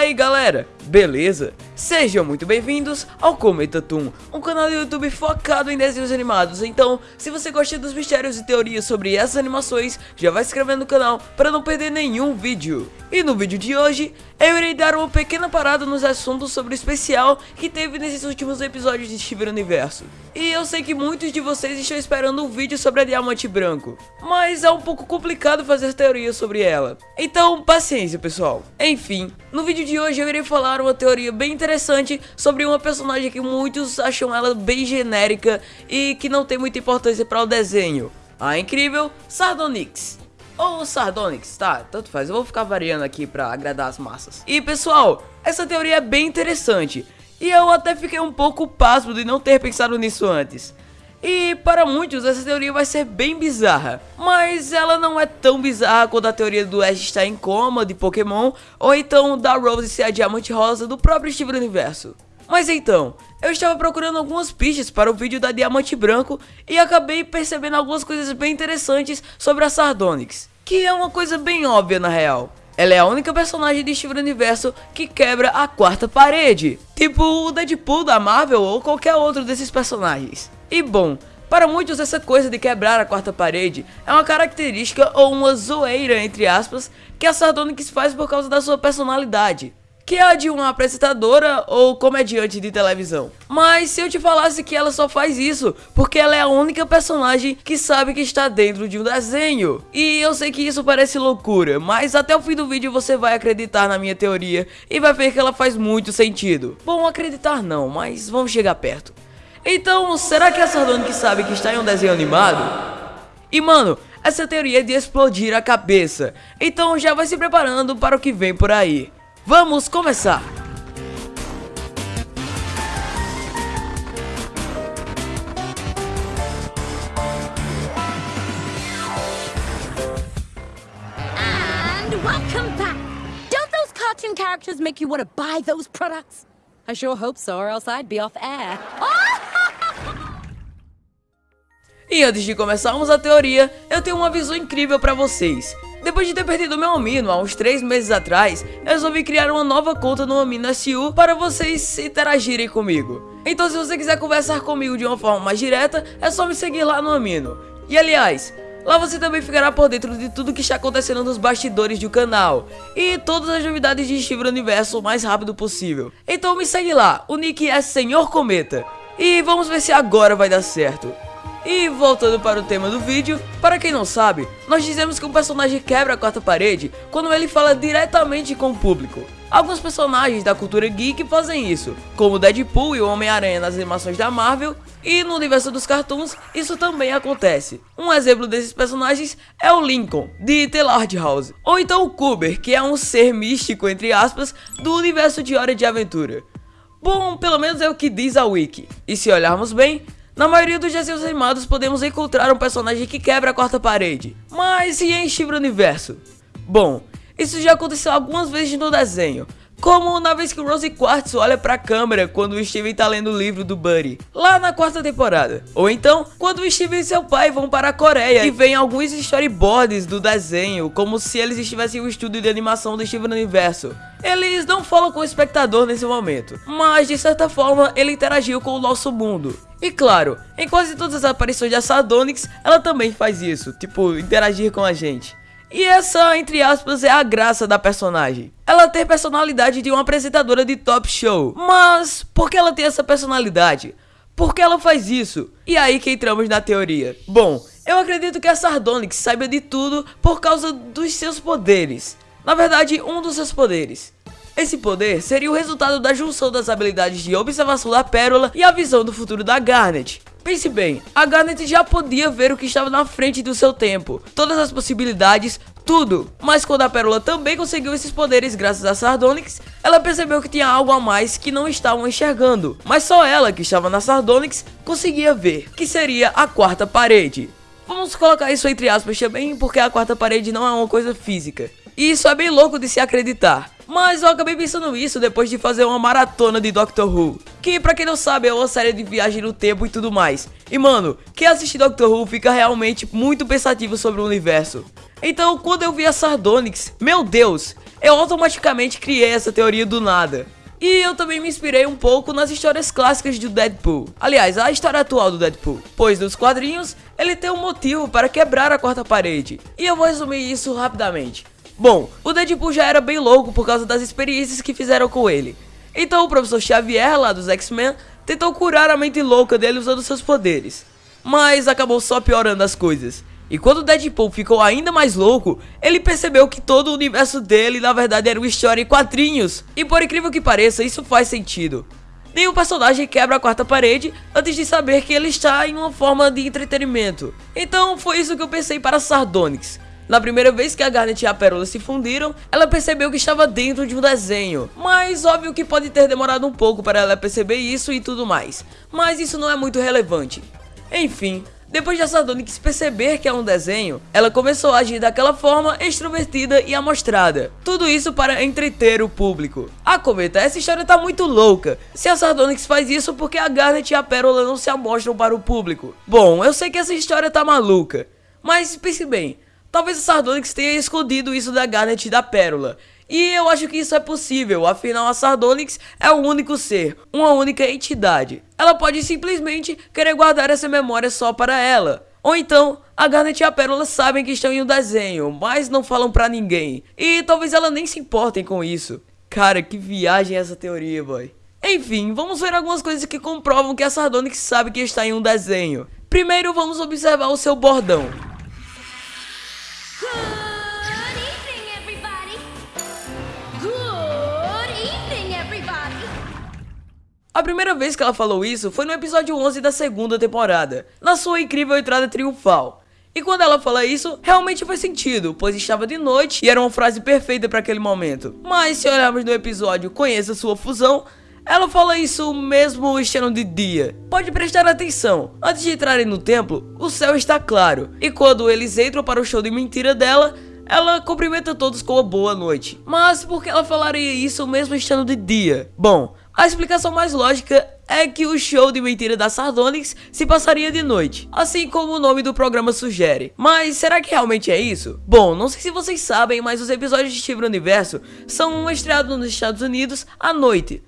aí galera, beleza? Sejam muito bem-vindos ao Cometa Toon, um canal do YouTube focado em desenhos animados. Então, se você gosta dos mistérios e teorias sobre essas animações, já vai se inscrevendo no canal para não perder nenhum vídeo. E no vídeo de hoje, eu irei dar uma pequena parada nos assuntos sobre o especial que teve nesses últimos episódios de Steven Universo. E eu sei que muitos de vocês estão esperando um vídeo sobre a Diamante Branco, mas é um pouco complicado fazer teorias sobre ela. Então, paciência pessoal. Enfim, no vídeo de hoje eu irei falar uma teoria bem interessante sobre uma personagem que muitos acham ela bem genérica e que não tem muita importância para o desenho. A incrível Sardonyx. Ou Sardonyx, tá, tanto faz, eu vou ficar variando aqui pra agradar as massas. E pessoal, essa teoria é bem interessante, e eu até fiquei um pouco pasmo de não ter pensado nisso antes. E para muitos essa teoria vai ser bem bizarra, mas ela não é tão bizarra quanto a teoria do Ash estar em coma de Pokémon, ou então da Rose ser a Diamante Rosa do próprio Steven Universo. Mas então, eu estava procurando algumas pistas para o vídeo da Diamante Branco e acabei percebendo algumas coisas bem interessantes sobre a Sardonyx, que é uma coisa bem óbvia na real. Ela é a única personagem de Steven Universo que quebra a quarta parede, tipo o Deadpool da Marvel ou qualquer outro desses personagens. E bom, para muitos essa coisa de quebrar a quarta parede é uma característica ou uma zoeira entre aspas que a Sardonyx faz por causa da sua personalidade que é a de uma apresentadora ou comediante de televisão. Mas se eu te falasse que ela só faz isso porque ela é a única personagem que sabe que está dentro de um desenho. E eu sei que isso parece loucura, mas até o fim do vídeo você vai acreditar na minha teoria e vai ver que ela faz muito sentido. Bom, acreditar não, mas vamos chegar perto. Então, será que a Sardonic sabe que está em um desenho animado? E mano, essa teoria é de explodir a cabeça, então já vai se preparando para o que vem por aí. Vamos começar! And welcome back! Don't those cartoon characters make you want to buy those products? I sure hope so, or else I'd be off air. E antes de começarmos a teoria, eu tenho uma visão incrível pra vocês. Depois de ter perdido meu Amino há uns 3 meses atrás, resolvi criar uma nova conta no Amino SU para vocês interagirem comigo. Então se você quiser conversar comigo de uma forma mais direta, é só me seguir lá no Amino. E aliás, lá você também ficará por dentro de tudo que está acontecendo nos bastidores do canal e todas as novidades de Steven Universo o mais rápido possível. Então me segue lá, o nick é Senhor Cometa. E vamos ver se agora vai dar certo. E voltando para o tema do vídeo, para quem não sabe, nós dizemos que um personagem quebra a quarta parede quando ele fala diretamente com o público. Alguns personagens da cultura geek fazem isso, como Deadpool e o Homem-Aranha nas animações da Marvel, e no universo dos cartoons isso também acontece. Um exemplo desses personagens é o Lincoln, de The Lord House, ou então o Kuber, que é um ser místico, entre aspas, do universo de Hora de Aventura. Bom, pelo menos é o que diz a Wiki, e se olharmos bem, na maioria dos desenhos animados podemos encontrar um personagem que quebra a quarta parede. Mas e em Steven Universo? Bom, isso já aconteceu algumas vezes no desenho. Como na vez que Rose Quartz olha pra câmera quando o Steven tá lendo o livro do Buddy, lá na quarta temporada. Ou então, quando o Steven e seu pai vão para a Coreia e veem alguns storyboards do desenho, como se eles estivessem em um estúdio de animação do Steven Universo. Eles não falam com o espectador nesse momento, mas de certa forma ele interagiu com o nosso mundo. E claro, em quase todas as aparições de Sardonyx, ela também faz isso, tipo, interagir com a gente. E essa, entre aspas, é a graça da personagem. Ela tem personalidade de uma apresentadora de top show. Mas, por que ela tem essa personalidade? Por que ela faz isso? E aí que entramos na teoria. Bom, eu acredito que a Sardonyx saiba de tudo por causa dos seus poderes. Na verdade, um dos seus poderes. Esse poder seria o resultado da junção das habilidades de observação da Pérola e a visão do futuro da Garnet. Pense bem, a Garnet já podia ver o que estava na frente do seu tempo, todas as possibilidades, tudo. Mas quando a Pérola também conseguiu esses poderes graças a Sardonyx, ela percebeu que tinha algo a mais que não estavam enxergando. Mas só ela, que estava na Sardonyx, conseguia ver, que seria a quarta parede. Vamos colocar isso entre aspas também, porque a quarta parede não é uma coisa física. E isso é bem louco de se acreditar. Mas eu acabei pensando isso depois de fazer uma maratona de Doctor Who. Que pra quem não sabe é uma série de viagem no tempo e tudo mais. E mano, quem assiste Doctor Who fica realmente muito pensativo sobre o universo. Então quando eu vi a Sardonyx, meu Deus, eu automaticamente criei essa teoria do nada. E eu também me inspirei um pouco nas histórias clássicas do Deadpool. Aliás, a história atual do Deadpool. Pois nos quadrinhos, ele tem um motivo para quebrar a quarta parede. E eu vou resumir isso rapidamente. Bom, o Deadpool já era bem louco por causa das experiências que fizeram com ele. Então o professor Xavier, lá dos X-Men, tentou curar a mente louca dele usando seus poderes. Mas acabou só piorando as coisas. E quando o Deadpool ficou ainda mais louco, ele percebeu que todo o universo dele na verdade era uma história em quadrinhos. E por incrível que pareça, isso faz sentido. Nenhum personagem quebra a quarta parede antes de saber que ele está em uma forma de entretenimento. Então foi isso que eu pensei para Sardonyx. Na primeira vez que a Garnet e a Pérola se fundiram, ela percebeu que estava dentro de um desenho. Mas óbvio que pode ter demorado um pouco para ela perceber isso e tudo mais. Mas isso não é muito relevante. Enfim, depois de Sardonyx perceber que é um desenho, ela começou a agir daquela forma extrovertida e amostrada. Tudo isso para entreter o público. Ah, Cometa, essa história tá muito louca. Se a Sardonyx faz isso, porque a Garnet e a Pérola não se amostram para o público? Bom, eu sei que essa história tá maluca. Mas pense bem, talvez a Sardonyx tenha escondido isso da Garnet e da Pérola. E eu acho que isso é possível, afinal a Sardonyx é o único ser, uma única entidade. Ela pode simplesmente querer guardar essa memória só para ela. Ou então, a Garnet e a Pérola sabem que estão em um desenho, mas não falam pra ninguém. E talvez ela nem se importem com isso. Cara, que viagem essa teoria, boy. Enfim, vamos ver algumas coisas que comprovam que a Sardonyx sabe que está em um desenho. Primeiro, vamos observar o seu bordão. A primeira vez que ela falou isso foi no episódio 11 da segunda temporada, na sua incrível entrada triunfal. E quando ela fala isso, realmente faz sentido, pois estava de noite e era uma frase perfeita para aquele momento. Mas se olharmos no episódio Conheça Sua Fusão, ela fala isso mesmo estando de dia. Pode prestar atenção, antes de entrarem no templo, o céu está claro, e quando eles entram para o show de mentira dela, ela cumprimenta todos com uma boa noite. Mas por que ela falaria isso mesmo estando de dia? Bom, a explicação mais lógica é que o show de mentira da Sardonyx se passaria de noite, assim como o nome do programa sugere. Mas será que realmente é isso? Bom, não sei se vocês sabem, mas os episódios de Steven Universo são estreados nos Estados Unidos à noite.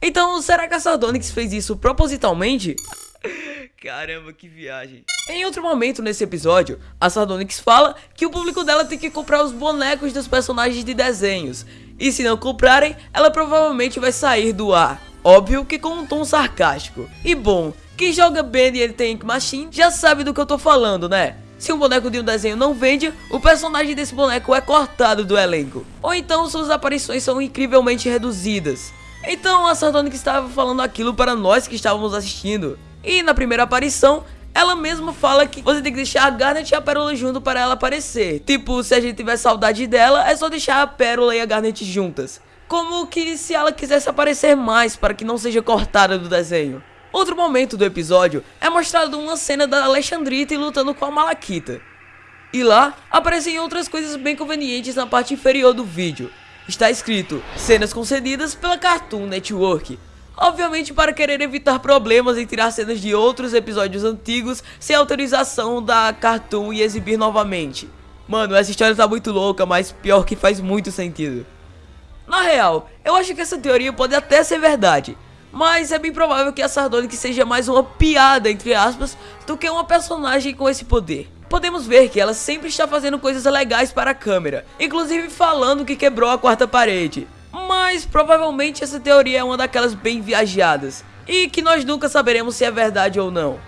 Então, será que a Sardonyx fez isso propositalmente? Caramba, que viagem. Em outro momento nesse episódio, a Sardonyx fala que o público dela tem que comprar os bonecos dos personagens de desenhos. E se não comprarem, ela provavelmente vai sair do ar. Óbvio que com um tom sarcástico. E bom, quem joga Bendy e Tank Machine já sabe do que eu tô falando, né? Se um boneco de um desenho não vende, o personagem desse boneco é cortado do elenco. Ou então suas aparições são incrivelmente reduzidas. Então a Sardonic estava falando aquilo para nós que estávamos assistindo. E na primeira aparição, ela mesma fala que você tem que deixar a Garnet e a Pérola junto para ela aparecer. Tipo, se a gente tiver saudade dela, é só deixar a Pérola e a Garnet juntas. Como que se ela quisesse aparecer mais para que não seja cortada do desenho. Outro momento do episódio é mostrado uma cena da Alexandrita lutando com a Malaquita. E lá aparecem outras coisas bem convenientes na parte inferior do vídeo. Está escrito, cenas concedidas pela Cartoon Network. Obviamente para querer evitar problemas em tirar cenas de outros episódios antigos sem autorização da Cartoon e exibir novamente. Mano, essa história tá muito louca, mas pior que faz muito sentido. Na real, eu acho que essa teoria pode até ser verdade, mas é bem provável que a Sardonic seja mais uma piada, entre aspas, do que uma personagem com esse poder. Podemos ver que ela sempre está fazendo coisas legais para a câmera, inclusive falando que quebrou a quarta parede. Mas provavelmente essa teoria é uma daquelas bem viajadas e que nós nunca saberemos se é verdade ou não.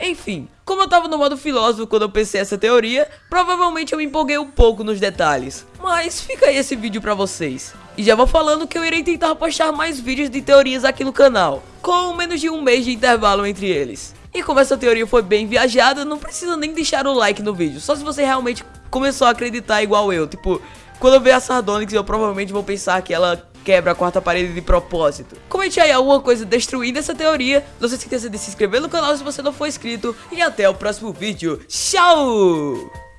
Enfim, como eu tava no modo filósofo quando eu pensei essa teoria, provavelmente eu me empolguei um pouco nos detalhes. Mas fica aí esse vídeo pra vocês. E já vou falando que eu irei tentar postar mais vídeos de teorias aqui no canal, com menos de um mês de intervalo entre eles. E como essa teoria foi bem viajada, não precisa nem deixar o like no vídeo, só se você realmente começou a acreditar igual eu, tipo... Quando eu ver a Sardonyx, eu provavelmente vou pensar que ela quebra a quarta parede de propósito. Comente aí alguma coisa destruindo essa teoria. Não se esqueça de se inscrever no canal se você não for inscrito. E até o próximo vídeo. Tchau!